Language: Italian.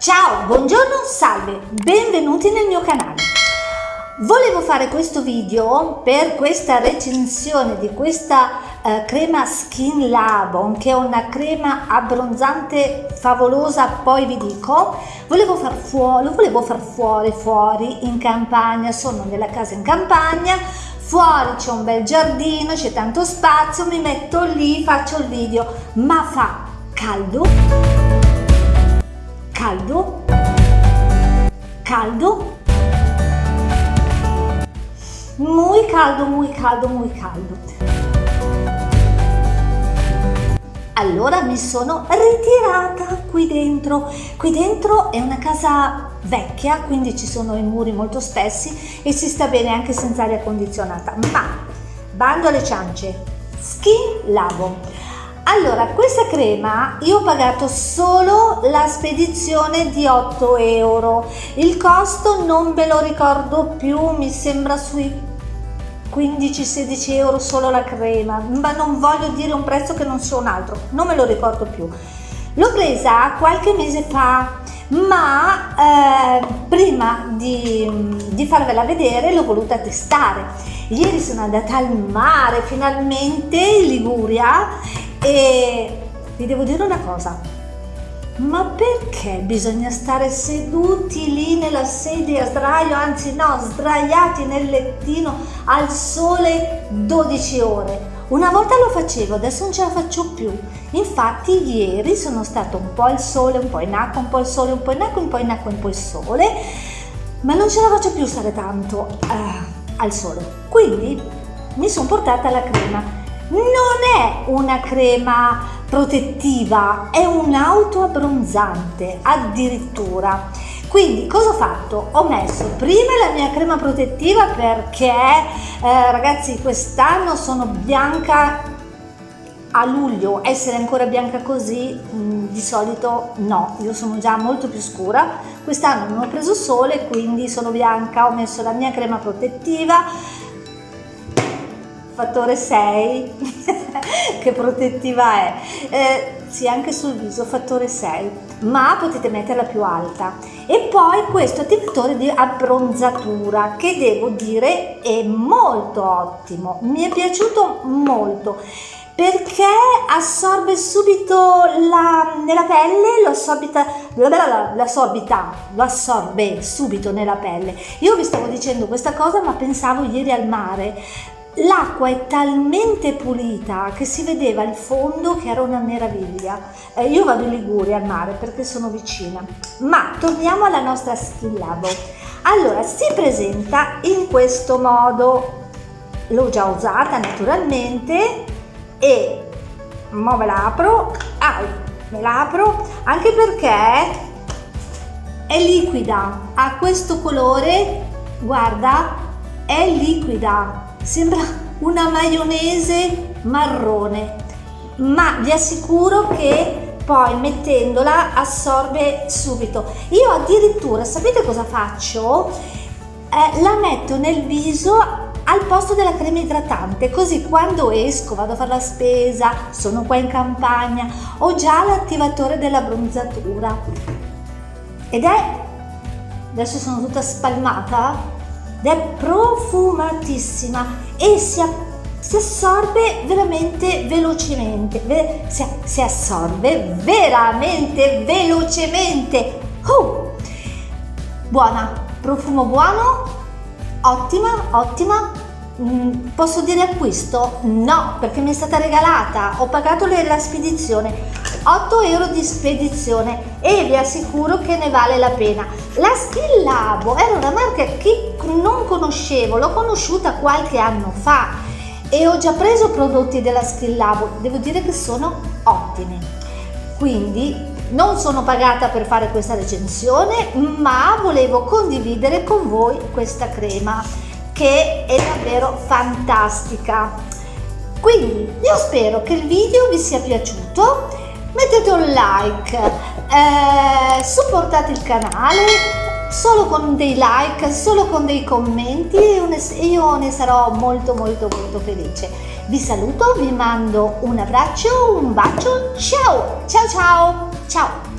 Ciao, buongiorno, salve, benvenuti nel mio canale. Volevo fare questo video per questa recensione di questa eh, crema Skin Labon che è una crema abbronzante favolosa, poi vi dico. Volevo far fuori, volevo far fuori, fuori in campagna, sono nella casa in campagna, fuori c'è un bel giardino, c'è tanto spazio, mi metto lì, faccio il video, ma fa caldo, caldo, caldo, muy caldo, muy caldo, muy caldo. Allora mi sono ritirata qui dentro. Qui dentro è una casa vecchia, quindi ci sono i muri molto spessi e si sta bene anche senza aria condizionata. Ma, bando alle ciance, Skin Labo. Allora, questa crema io ho pagato solo la spedizione di 8 euro. Il costo non ve lo ricordo più, mi sembra sui 15-16 euro solo la crema, ma non voglio dire un prezzo che non sia un altro, non me lo ricordo più. L'ho presa qualche mese fa, ma eh, prima di, di farvela vedere l'ho voluta testare. Ieri sono andata al mare finalmente in Liguria e vi devo dire una cosa, ma perché bisogna stare seduti lì nella sedia a sdraio, anzi no, sdraiati nel lettino al sole 12 ore? Una volta lo facevo, adesso non ce la faccio più. Infatti ieri sono stato un po' al sole, un po' in acqua, un po' al sole, un po' in acqua, un po' in acqua, un po' al sole, ma non ce la faccio più stare tanto uh, al sole. Quindi mi sono portata la crema. Non è una crema protettiva, è un auto abbronzante addirittura. Quindi cosa ho fatto? Ho messo prima la mia crema protettiva perché eh, ragazzi quest'anno sono bianca a luglio essere ancora bianca così mh, mm, di solito no io sono già molto più scura quest'anno non ho preso sole quindi sono bianca ho messo la mia crema protettiva fattore 6 che protettiva è. Eh, sì anche sul viso fattore 6 ma potete metterla più alta. E poi questo attivatore di abbronzatura che devo dire è molto ottimo. Mi è piaciuto molto. Perché assorbe subito la, nella pelle, lo assorbita, lo assorbita, lo assorbe subito nella pelle. Io vi stavo dicendo questa cosa ma pensavo ieri al mare L'acqua è talmente pulita che si vedeva il fondo che era una meraviglia. Eh, io vado in Liguria al mare perché sono vicina. Ma torniamo alla nostra Skin Labo. Allora, si presenta in questo modo. L'ho già usata naturalmente e mo ve la apro. Ah, me la apro anche perché è liquida. Ha questo colore, guarda, è liquida sembra una maionese marrone ma vi assicuro che poi mettendola assorbe subito. Io addirittura sapete cosa faccio? Eh, la metto nel viso al posto della crema idratante così quando esco vado a fare la spesa sono qua in campagna ho già l'attivatore della bronzatura. Ed è adesso sono tutta spalmata ed è profumatissima e si, si assorbe veramente velocemente, si, si assorbe veramente velocemente. Oh! Buona, profumo buono, ottima, ottima, Mm, posso dire acquisto? No, perché mi è stata regalata, ho pagato la spedizione, 8 euro di spedizione e vi assicuro che ne vale la pena. La Skin Labo era una marca che non conoscevo, l'ho conosciuta qualche anno fa e ho già preso prodotti della Skin Labo, devo dire che sono ottimi. Quindi non sono pagata per fare questa recensione, ma volevo condividere con voi questa crema che è davvero fantastica. Quindi io spero che il video vi sia piaciuto, mettete un like, eh, supportate il canale solo con dei like, solo con dei commenti e io ne sarò molto molto molto felice. Vi saluto, vi mando un abbraccio, un bacio, ciao, ciao ciao, ciao!